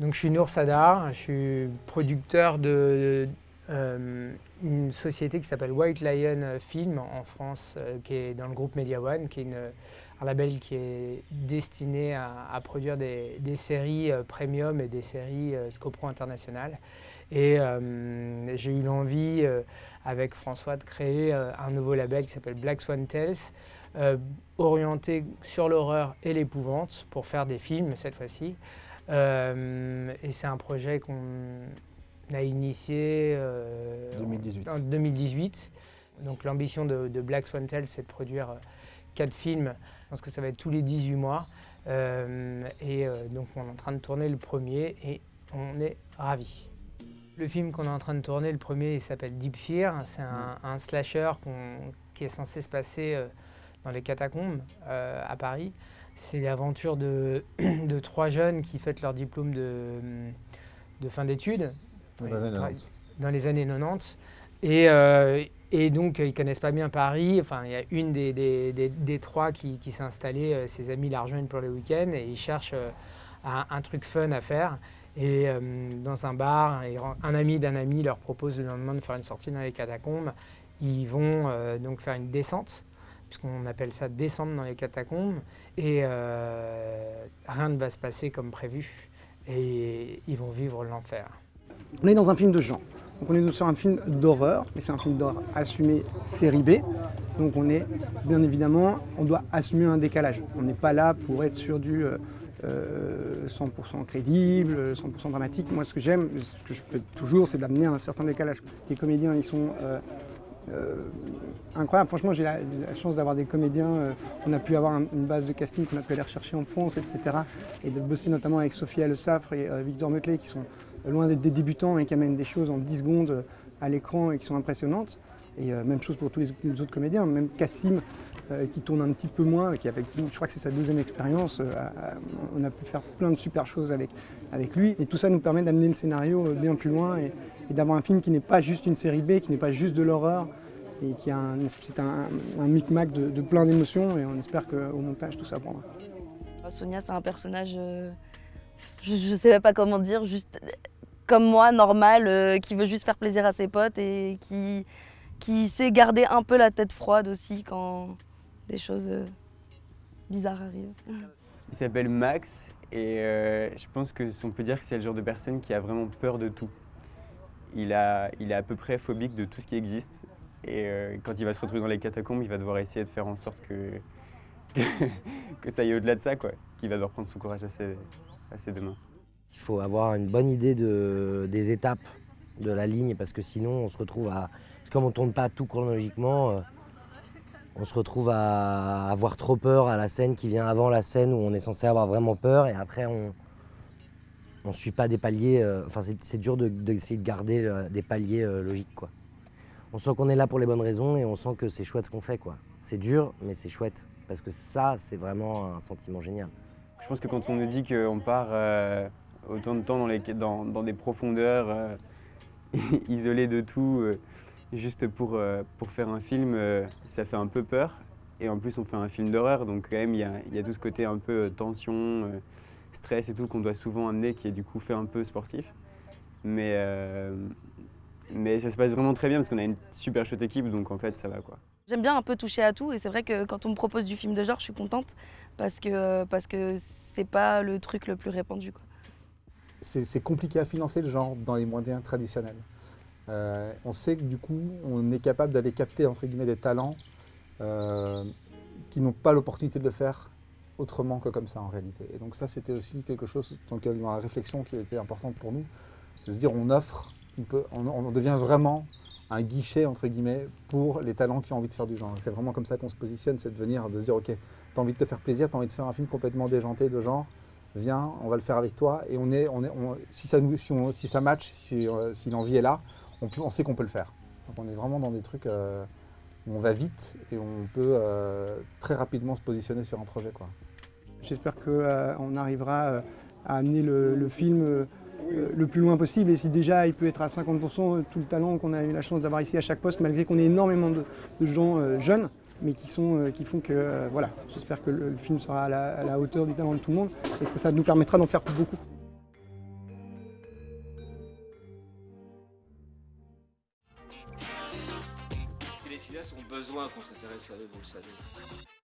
Donc je suis Nour Sadar, je suis producteur de euh, une société qui s'appelle White Lion Film en France, euh, qui est dans le groupe Media One, qui est un label qui est destiné à, produire des, séries euh, premium et des séries copro internationales. Et j'ai eu l'envie, avec François, de créer un nouveau label qui s'appelle Black Swan Tales, orienté sur l'horreur et l'épouvante, pour faire des films cette fois-ci. Et c'est un projet qu'on a initié euh, en 2018. Donc l'ambition de, Black Swan Tales, c'est de produire euh, quatre films. Je pense que ça va être tous les 18 mois. Euh, et donc on est en train de tourner le premier et on est ravis. Le film qu'on est en train de tourner, le premier, il s'appelle Deep Fear. C'est un, slasher qui est censé se passer dans les catacombes à Paris. C'est l'aventure de, de, trois jeunes qui fêtent leur diplôme de, de fin d'études dans les années 90. Et, euh, et, donc, ils ne connaissent pas bien Paris. Enfin, il y a une des, des, des, trois qui, qui s'est installée, euh, ses amis la rejoignent pour le week-end et ils cherchent euh, un, truc fun à faire. Et dans un bar, un ami d'un ami leur propose le lendemain de faire une sortie dans les catacombes. Ils vont donc faire une descente, puisqu'on appelle ça descendre dans les catacombes. Et rien ne va se passer comme prévu. Et ils vont vivre l'enfer. On est dans un film de genre. Donc on est sur un film d'horreur, mais c'est un film d'horreur assumé série B. Donc on est, bien évidemment, on doit assumer un décalage. On n'est pas là pour être sur du 100% euh, euh, crédible, 100% dramatique. Moi ce que j'aime, ce que je fais toujours, c'est d'amener un certain décalage. Les comédiens, ils sont euh, incroyables. Franchement, j'ai la, chance d'avoir des comédiens. on a pu avoir une base de casting qu'on a pu aller rechercher en France, etc. Et de bosser notamment avec Sophia Le Safre et Victor Meuclé, qui sont loin d'être des débutants et qui amènent des choses en 10 secondes à l'écran et qui sont impressionnantes. Et euh, même chose pour tous les, autres comédiens, même Cassim euh, qui tourne un petit peu moins, qui avec, je crois que c'est sa deuxième expérience, euh, on a pu faire plein de super choses avec, avec lui. Et tout ça nous permet d'amener le scénario bien plus loin et, d'avoir un film qui n'est pas juste une série B, qui n'est pas juste de l'horreur, et qui a un, c'est un, micmac de, de plein d'émotions et on espère qu'au montage tout ça prendra. Sonia c'est un personnage, je ne sais pas comment dire, juste comme moi, normal, euh, qui veut juste faire plaisir à ses potes et qui, qui sait garder un peu la tête froide aussi quand des choses euh, bizarres arrivent. Il s'appelle Max et euh, je pense que on peut dire que c'est le genre de personne qui a vraiment peur de tout. Il, a, il est à peu près phobique de tout ce qui existe et quand il va se retrouver dans les catacombes, il va devoir essayer de faire en sorte que, ça aille au-delà de ça, quoi. Qu'il va devoir prendre son courage à ses, deux mains. Il faut avoir une bonne idée des étapes de la ligne parce que sinon on se retrouve à... Comme on ne tourne pas tout chronologiquement, euh, on se retrouve à avoir trop peur à la scène qui vient avant la scène où on est censé avoir vraiment peur et après on ne suit pas des paliers. Euh, enfin c'est dur d'essayer de, garder euh, des paliers logiques. Quoi. On sent qu'on est là pour les bonnes raisons et on sent que c'est chouette ce qu'on fait. quoi. C'est dur mais c'est chouette parce que ça c'est vraiment un sentiment génial. Je pense que quand on nous dit qu'on part autant de temps dans, des profondeurs euh, isolées de tout, euh, juste pour, euh, pour faire un film, ça fait un peu peur. Et en plus, on fait un film d'horreur, donc quand même, il y a, y a, tout ce côté un peu tension, stress et tout qu'on doit souvent amener, qui est du coup fait un peu sportif. Mais, mais ça se passe vraiment très bien parce qu'on a une super chouette équipe, donc en fait, ça va quoi. J'aime bien un peu toucher à tout et c'est vrai que quand on me propose du film de genre, je suis contente parce que parce que c'est pas le truc le plus répandu. Quoi c'est compliqué à financer le genre dans les moyens traditionnels. Euh, on sait que du coup, on est capable d'aller capter entre guillemets des talents euh, qui n'ont pas l'opportunité de le faire autrement que comme ça en réalité. Et donc ça, c'était aussi quelque chose dans, dans, la réflexion qui était importante pour nous, de se dire on offre, on, on, devient vraiment un guichet entre guillemets pour les talents qui ont envie de faire du genre. C'est vraiment comme ça qu'on se positionne, c'est de venir, de se dire ok, tu as envie de te faire plaisir, tu as envie de faire un film complètement déjanté de genre, viens, on va le faire avec toi. Et on est, on est, si, ça nous, si, si, ça match, si, euh, l'envie est là, on, peut, on sait qu'on peut le faire. Donc on est vraiment dans des trucs euh, où on va vite et on peut euh, très rapidement se positionner sur un projet. J'espère qu'on arrivera à amener le, film euh, le plus loin possible. Et si déjà il peut être à 50%, euh, tout le talent qu'on a eu la chance d'avoir ici à chaque poste, malgré qu'on ait énormément de, gens euh, jeunes, mais qui, sont, qui font que, voilà, j'espère que le, film sera à la, hauteur du talent de tout le monde et que ça nous permettra d'en faire beaucoup. Les ont besoin qu'on s'intéresse à eux, vous le savez?